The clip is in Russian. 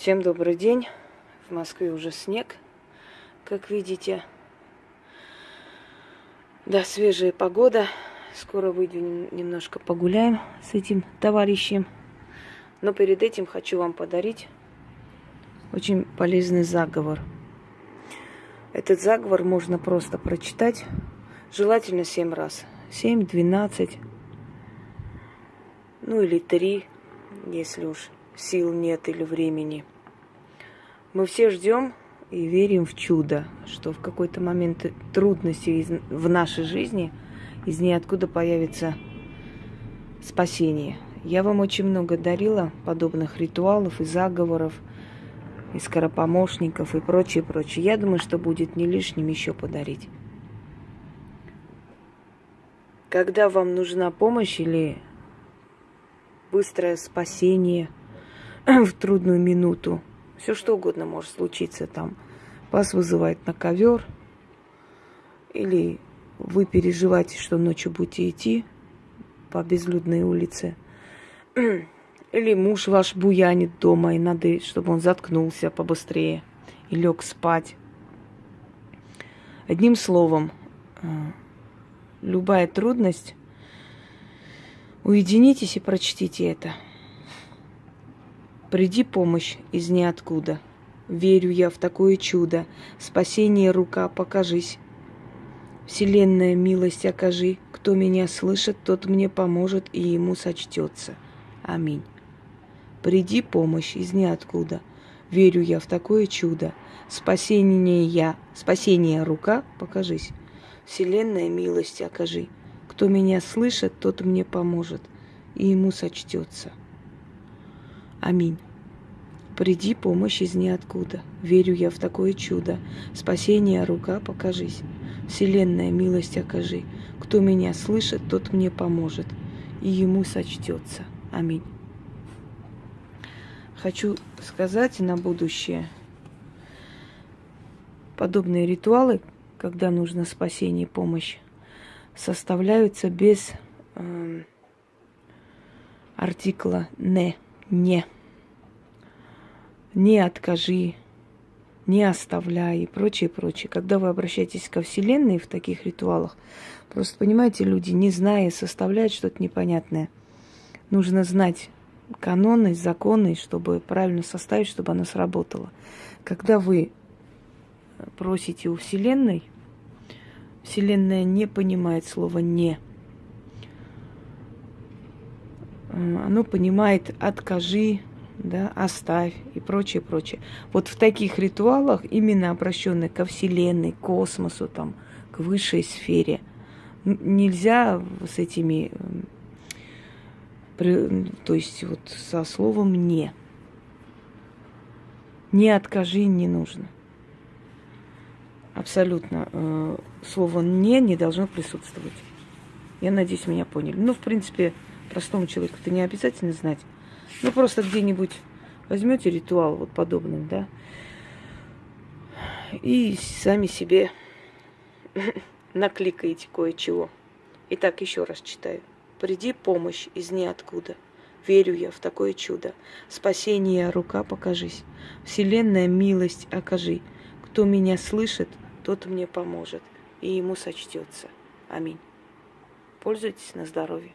Всем добрый день. В Москве уже снег, как видите. Да, свежая погода. Скоро выйдем немножко погуляем с этим товарищем. Но перед этим хочу вам подарить очень полезный заговор. Этот заговор можно просто прочитать, желательно 7 раз. 7, 12, ну или 3, если уж сил нет или времени. Мы все ждем и верим в чудо, что в какой-то момент трудности в нашей жизни из ниоткуда появится спасение. Я вам очень много дарила подобных ритуалов и заговоров, и скоропомощников и прочее, прочее. Я думаю, что будет не лишним еще подарить. Когда вам нужна помощь или быстрое спасение в трудную минуту, все что угодно может случиться там. Вас вызывает на ковер, или вы переживаете, что ночью будете идти по безлюдной улице, или муж ваш буянит дома, и надо, чтобы он заткнулся побыстрее и лег спать. Одним словом, э, любая трудность, уединитесь и прочтите это. Приди помощь из ниоткуда. Верю я в такое чудо. Спасение рука, покажись. Вселенная милость окажи. Кто меня слышит, тот мне поможет и ему сочтется. Аминь. Приди помощь из ниоткуда. Верю я в такое чудо. Спасение я, спасение рука, покажись. Вселенная милость окажи. Кто меня слышит, тот мне поможет, и ему сочтется. Аминь. Приди помощь из ниоткуда. Верю я в такое чудо. Спасение рука покажись. Вселенная милость окажи. Кто меня слышит, тот мне поможет, и ему сочтется. Аминь. Хочу сказать на будущее, подобные ритуалы, когда нужно спасение и помощь, составляются без э, артикла «не», «не». «Не откажи», «не оставляй» и прочее, прочее. Когда вы обращаетесь ко Вселенной в таких ритуалах, просто понимаете, люди, не зная, составляют что-то непонятное. Нужно знать каноны, законы, чтобы правильно составить, чтобы оно сработало. Когда вы просите у Вселенной, Вселенная не понимает слово «не». Оно понимает «откажи», да, «оставь» и прочее, прочее. Вот в таких ритуалах, именно обращенных ко Вселенной, к космосу, там, к высшей сфере, нельзя с этими, то есть вот со словом «не». Не откажи не нужно. Абсолютно. Э, слово «не» не должно присутствовать. Я надеюсь, меня поняли. Ну, в принципе, простому человеку это не обязательно знать. Ну, просто где-нибудь возьмете ритуал вот подобным, да, и сами себе накликаете кое-чего. Итак, еще раз читаю. Приди помощь из ниоткуда. Верю я в такое чудо. Спасение рука покажись. Вселенная милость окажи. Кто меня слышит, тот мне поможет, и ему сочтется. Аминь. Пользуйтесь на здоровье.